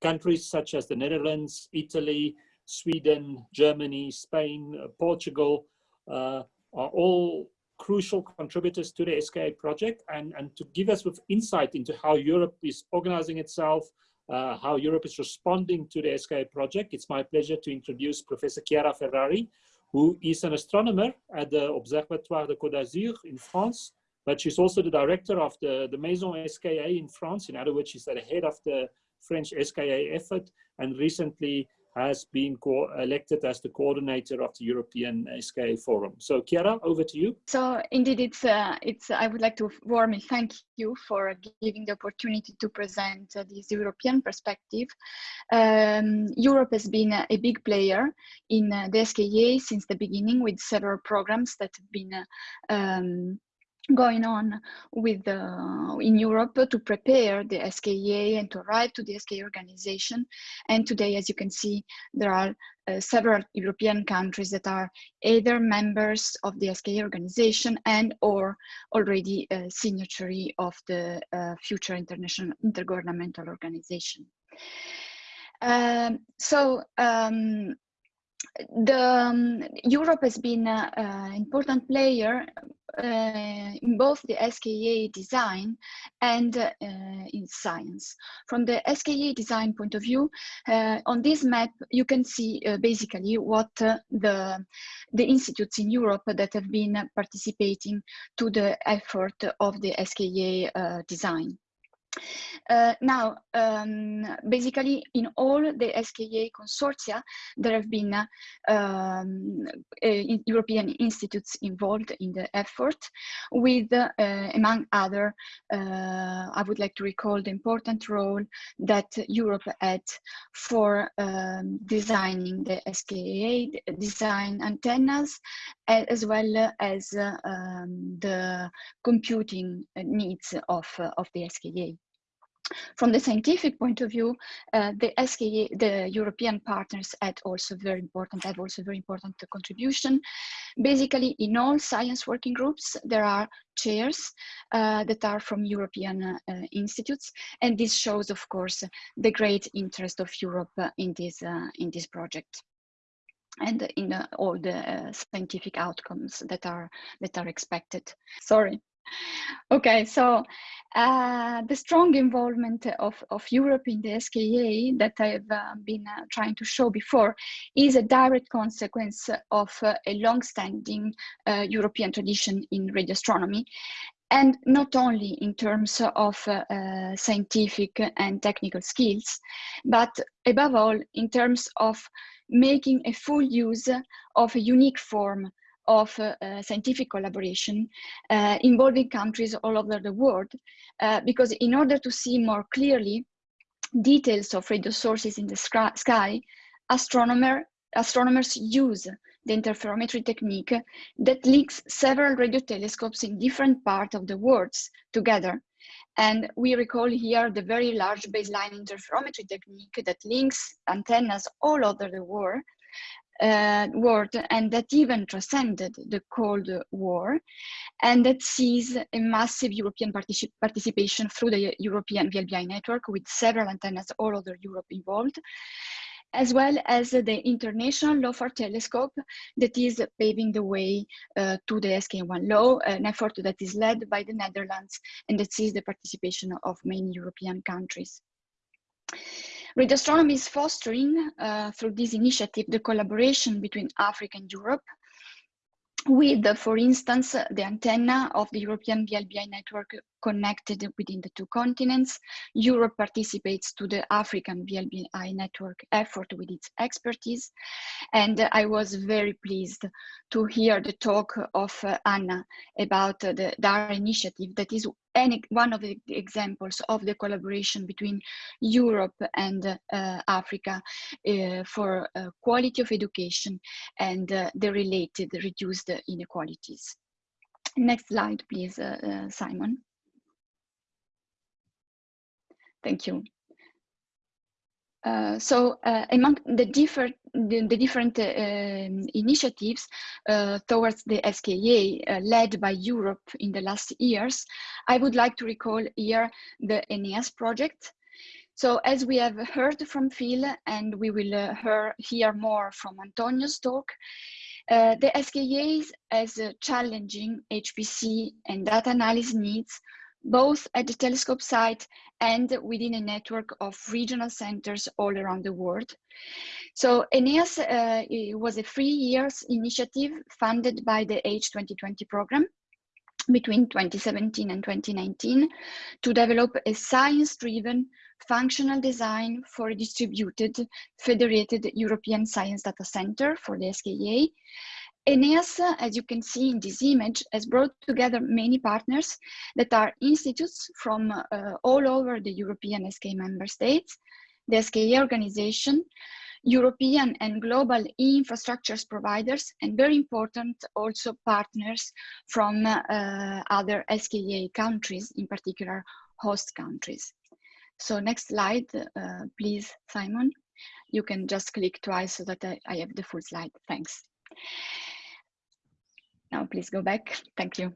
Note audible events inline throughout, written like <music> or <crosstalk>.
countries such as the Netherlands, Italy, Sweden, Germany, Spain, uh, Portugal uh, are all crucial contributors to the SKA project and, and to give us with insight into how Europe is organizing itself, uh, how Europe is responding to the SKA project. It's my pleasure to introduce Professor Chiara Ferrari, who is an astronomer at the Observatoire de Côte d'Azur in France, but she's also the director of the, the Maison SKA in France. In other words, she's at the head of the French SKA effort and recently has been elected as the coordinator of the European SKA Forum. So Chiara, over to you. So indeed, it's, uh, it's, I would like to warmly thank you for giving the opportunity to present uh, this European perspective. Um, Europe has been a, big player in uh, the SKA since the beginning with several programs that have been um, going on with uh, in Europe to prepare the SKA and to arrive to the SKA organization. And today, as you can see, there are uh, several European countries that are either members of the SKA organization and or already a signatory of the uh, future international intergovernmental organization. Um, so um, the um, Europe has been an important player uh, in both the SKA design and uh, in science. From the SKA design point of view, uh, on this map, you can see uh, basically what uh, the, the institutes in Europe that have been participating to the effort of the SKA uh, design. Uh, now, um, basically, in all the SKA consortia, there have been uh, um, uh, European institutes involved in the effort, with, uh, among other, uh, I would like to recall the important role that Europe had for um, designing the SKA, design antennas, as well as um, the computing needs of, of the SKA. From the scientific point of view, uh, the SKA, the European partners had also very important, have also very important contribution. Basically, in all science working groups, there are chairs uh, that are from European uh, institutes, and this shows, of course, the great interest of Europe in this uh, in this project and in uh, all the uh, scientific outcomes that are that are expected. Sorry. Okay, so uh, the strong involvement of, of Europe in the SKA that I've uh, been uh, trying to show before is a direct consequence of uh, a long-standing uh, European tradition in radio astronomy and not only in terms of uh, scientific and technical skills, but above all in terms of making a full use of a unique form of uh, uh, scientific collaboration uh, involving countries all over the world, because in order to see more clearly details of radio sources in the sky, astronomer, astronomers use the interferometry technique that links several radio telescopes in different parts of the world together. And we recall here the very large baseline interferometry technique that links antennas all over the world uh, world and that even transcended the Cold War and that sees a massive European particip participation through the European VLBI network with several antennas all over Europe involved as well as the International LOFAR telescope that is paving the way uh, to the SKA1-Low, an effort that is led by the Netherlands and that sees the participation of many European countries. Radio astronomy is fostering, uh, through this initiative, the collaboration between Africa and Europe with, for instance, the antenna of the European VLBI network connected within the two continents. Europe participates to the African VLBI network effort with its expertise. And I was very pleased to hear the talk of uh, Anna about uh, the DARA initiative that is any, one of the examples of the collaboration between Europe and uh, Africa uh, for uh, quality of education and uh, the related reduced inequalities. Next slide, please, Simon. Thank you. Uh, so uh, among the different the, the different uh, initiatives uh, towards the SKA uh, led by Europe in the last years, I would like to recall here the AENEAS project. So as we have heard from Phil, and we will uh, hear, hear more from Antonio's talk, the SKA has challenging HPC and data analysis needs, both at the telescope site and within a network of regional centers all around the world. So AENEAS uh, was a three years initiative funded by the H2020 program between 2017 and 2019 to develop a science-driven functional design for a distributed federated European Science Data Center for the SKA. AENEAS, as you can see in this image, has brought together many partners that are institutes from uh, all over the European SKA member states, the SKA organization, European and global e-infrastructures providers, and very important also partners from uh, other SKA countries, in particular host countries. So next slide, uh, please, Simon. You can just click twice so that I, I have the full slide. Thanks. Now please go back. <laughs> Thank you.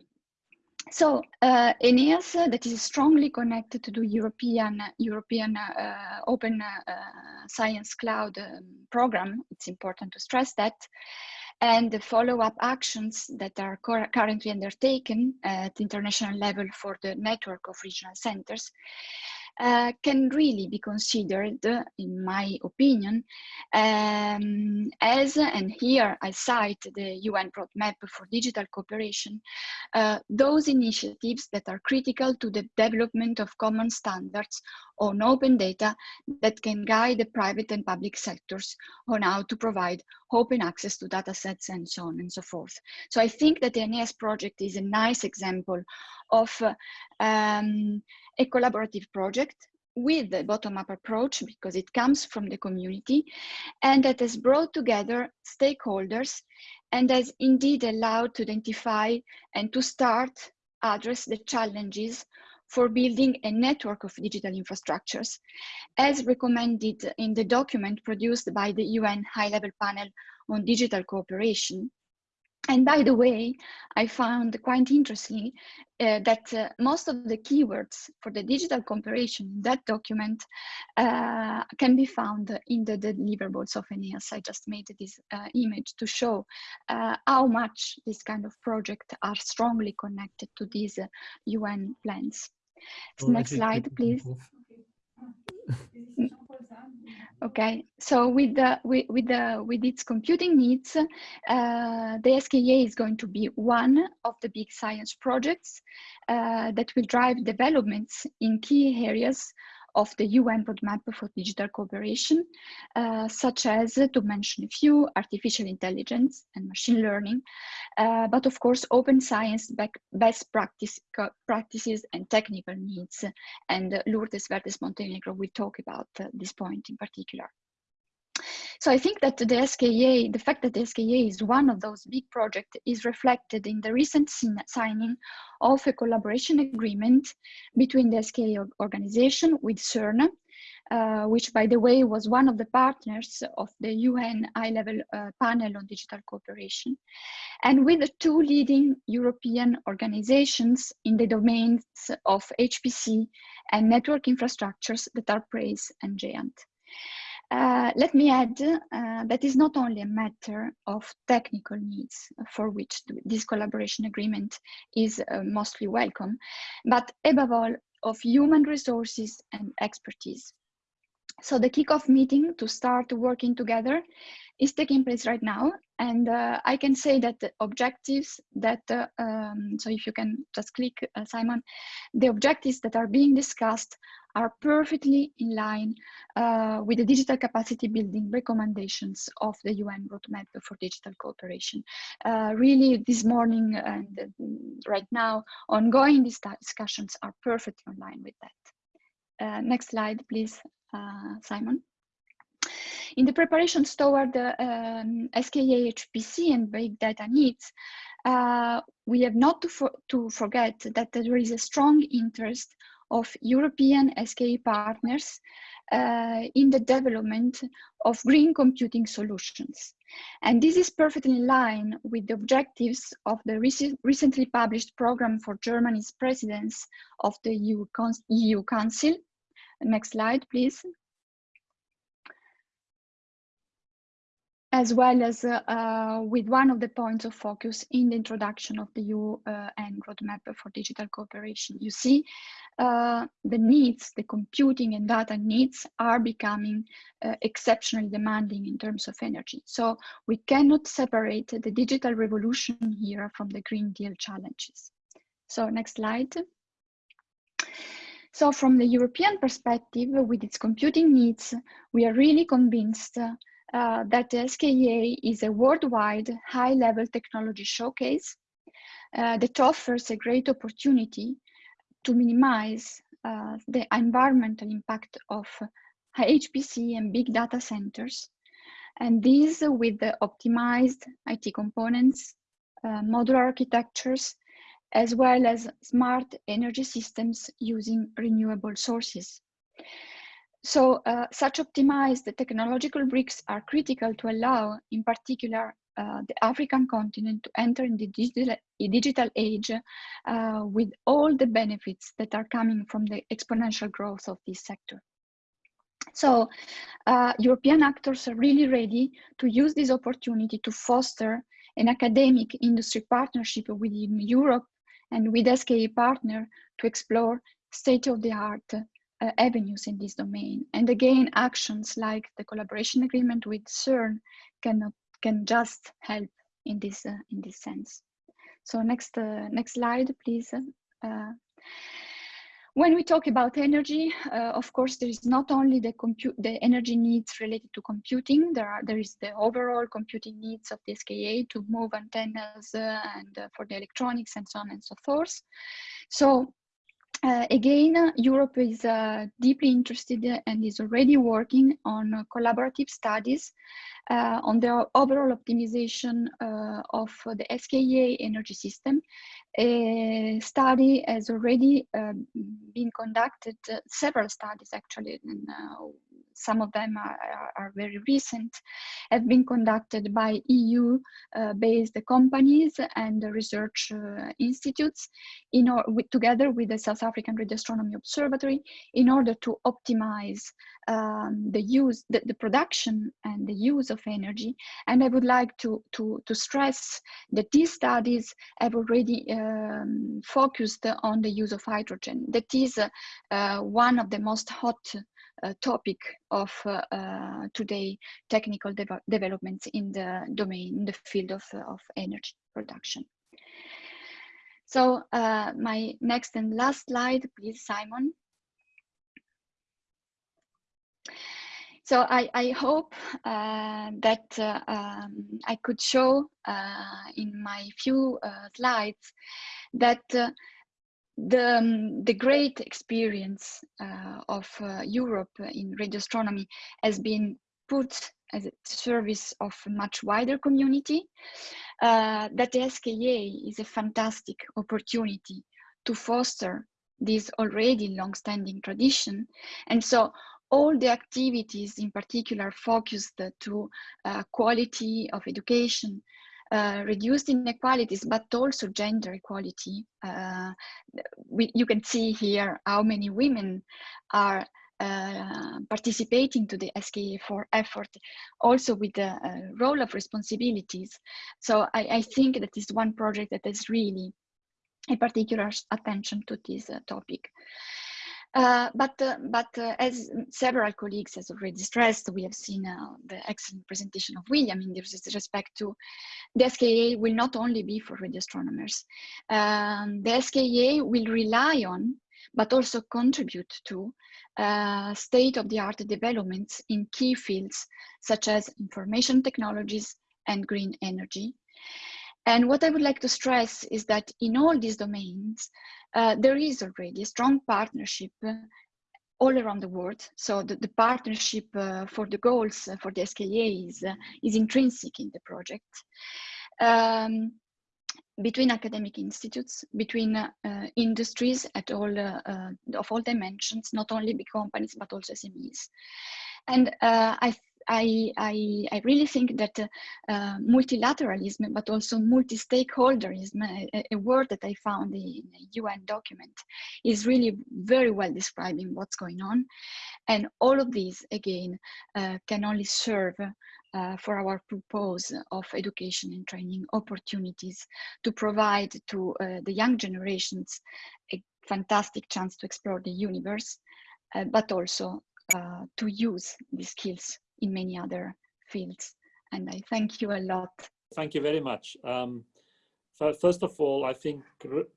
So uh, AENEAS, uh, that is strongly connected to the European European uh, Open uh, Science Cloud um, program. It's important to stress that. And the follow-up actions that are currently undertaken at international level for the network of regional centers uh, can really be considered, in my opinion, um, as, and here I cite the UN roadmap for digital cooperation, uh, those initiatives that are critical to the development of common standards on open data that can guide the private and public sectors on how to provide open access to data sets and so on and so forth. So I think that the AENEAS project is a nice example of uh, um, a collaborative project with the bottom-up approach because it comes from the community and that has brought together stakeholders and has indeed allowed to identify and to start address the challenges for building a network of digital infrastructures as recommended in the document produced by the UN high-level panel on digital cooperation and by the way, I found quite interesting uh, that uh, most of the keywords for the digital cooperation in that document uh, can be found in the deliverables of AENEAS. I just made this uh, image to show uh, how much this kind of project are strongly connected to these UN uh, plans. Well, Next slide, please. Okay, so with the with, with the with its computing needs, uh, the SKA is going to be one of the big science projects uh, that will drive developments in key areas of the UN roadmap for digital cooperation, uh, such as, to mention a few, artificial intelligence and machine learning, uh, but of course, open science best practice, practices and technical needs. And Lourdes Verdes Montenegro will talk about uh, this point in particular. So I think that the SKA, the fact that the SKA is one of those big projects is reflected in the recent signing of a collaboration agreement between the SKA organization with CERN, uh, which by the way was one of the partners of the UN high-level uh, panel on digital cooperation, and with the two leading European organizations in the domains of HPC and network infrastructures that are PRACE and GÉANT. Uh, let me add uh, that is not only a matter of technical needs for which this collaboration agreement is uh, mostly welcome, but above all of human resources and expertise. So the kickoff meeting to start working together is taking place right now. And uh, I can say that the objectives that, uh, um, so if you can just click, Simon, the objectives that are being discussed are perfectly in line uh, with the digital capacity building recommendations of the UN roadmap for digital cooperation. Uh, really, this morning and right now, ongoing discussions are perfectly in line with that. Uh, next slide, please, uh, Simon. In the preparations toward the um, SKA HPC and big data needs, uh, we have not to, to forget that there is a strong interest of European SKA partners uh, in the development of green computing solutions. And this is perfectly in line with the objectives of the rec recently published program for Germany's presidents of the EU, EU Council, Next slide, please. As well as uh, with one of the points of focus in the introduction of the UN uh, roadmap for digital cooperation. You see, uh, the needs, the computing and data needs are becoming exceptionally demanding in terms of energy. So we cannot separate the digital revolution here from the Green Deal challenges. So next slide. So from the European perspective, with its computing needs, we are really convinced uh, that the SKA is a worldwide high-level technology showcase uh, that offers a great opportunity to minimize uh, the environmental impact of HPC and big data centers, and these with the optimized IT components, uh, modular architectures, as well as smart energy systems using renewable sources. So uh, such optimized technological bricks are critical to allow, in particular, uh, the African continent to enter in the digital, digital age uh, with all the benefits that are coming from the exponential growth of this sector. So uh, European actors are really ready to use this opportunity to foster an academic industry partnership within Europe and with SKA partner to explore state-of-the-art uh, avenues in this domain. And again, actions like the collaboration agreement with CERN can, can just help in this, uh, in this sense. So next, uh, next slide, please. Uh, when we talk about energy, uh, of course, there is not only the compute, the energy needs related to computing. There are there is the overall computing needs of the SKA to move antennas uh, and for the electronics and so on and so forth. So uh, again, Europe is uh, deeply interested and is already working on uh, collaborative studies uh, on the overall optimization uh, of the SKA energy system. A study has already um, been conducted, uh, several studies actually, and some of them are, are, very recent, have been conducted by EU-based uh, companies and research uh, institutes in or with, together with the South African Radio Astronomy Observatory in order to optimize um, the use, the, the, production and the use of energy. And I would like to, to, to stress that these studies have already um, focused on the use of hydrogen. That is uh, one of the most hot topic of uh, uh, today technical de developments in the domain, in the field of, of energy production. So my next and last slide, please, Simon. So I, I hope uh, that uh, um, I could show uh, in my few slides that the, um, the great experience uh, of uh, Europe in radio astronomy has been put as a service of a much wider community, uh, that the SKA is a fantastic opportunity to foster this already long-standing tradition. And so all the activities in particular focused to uh, quality of education, uh, reduced inequalities, but also gender equality. Uh, we, you can see here how many women are uh, participating to the SKA4 effort, also with the uh, role of responsibilities. So I, I, think that is one project that has really a particular attention to this uh, topic. Uh, but uh, but uh, as several colleagues has already stressed, we have seen uh, the excellent presentation of William in this respect to the SKA will not only be for radio astronomers. Um, the SKA will rely on, but also contribute to uh, state-of-the-art developments in key fields such as information technologies and green energy. And what I would like to stress is that in all these domains, uh, there is already a strong partnership uh, all around the world. So the, the partnership uh, for the goals uh, for the SKA is, uh, is intrinsic in the project. Um, between academic institutes, between uh, industries at all of all dimensions, not only big companies but also SMEs. And I, I, I, I, really think that uh, multilateralism, but also multi-stakeholderism, a, a, word that I found in a UN document, is really very well describing what's going on. And all of these, again, uh, can only serve uh, for our purpose of education and training opportunities to provide to uh, the young generations a fantastic chance to explore the universe, uh, but also uh, to use these skills in many other fields. And I thank you a lot. Thank you very much. Um, first of all, I think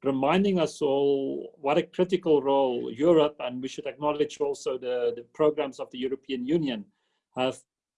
reminding us all what a critical role Europe, and we should acknowledge also the, the programs of the European Union have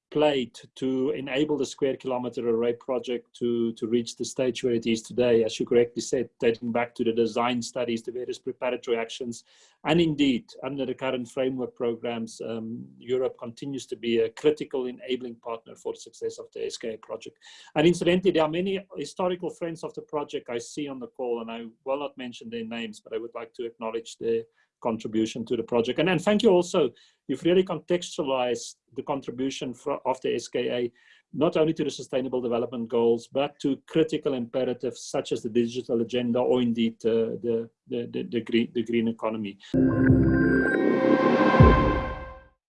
played to enable the Square Kilometre Array project to, to reach the stage where it is today, as you correctly said, dating back to the design studies, the various preparatory actions, and indeed, under the current framework programs, um, Europe continues to be a critical enabling partner for the success of the SKA project. And incidentally, there are many historical friends of the project I see on the call, and I will not mention their names, but I would like to acknowledge their contribution to the project. And, and thank you also, you've really contextualized the contribution for, of the SKA, not only to the sustainable development goals, but to critical imperatives such as the digital agenda or indeed uh, the, the, the, the, green, the green economy.